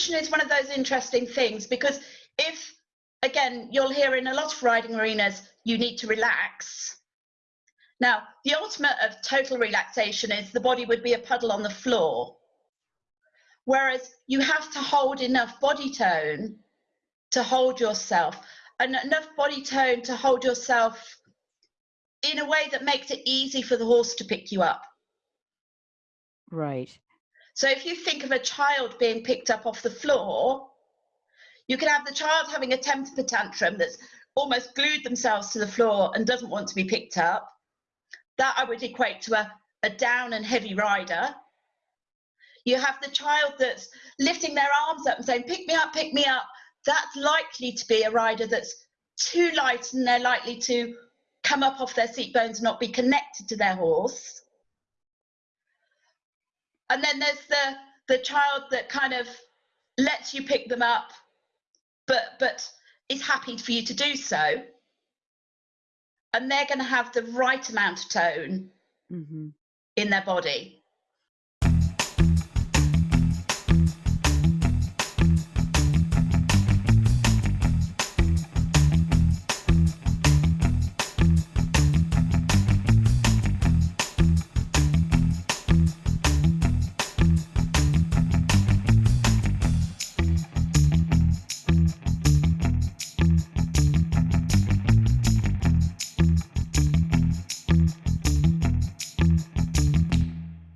relaxation is one of those interesting things because if, again, you'll hear in a lot of riding arenas, you need to relax. Now, the ultimate of total relaxation is the body would be a puddle on the floor. Whereas you have to hold enough body tone to hold yourself and enough body tone to hold yourself in a way that makes it easy for the horse to pick you up. Right. So if you think of a child being picked up off the floor, you can have the child having a temper tantrum that's almost glued themselves to the floor and doesn't want to be picked up. That I would equate to a, a down and heavy rider. You have the child that's lifting their arms up and saying, pick me up, pick me up. That's likely to be a rider that's too light and they're likely to come up off their seat bones and not be connected to their horse. And then there's the the child that kind of lets you pick them up, but but is happy for you to do so. And they're going to have the right amount of tone Mm-hmm. in their body.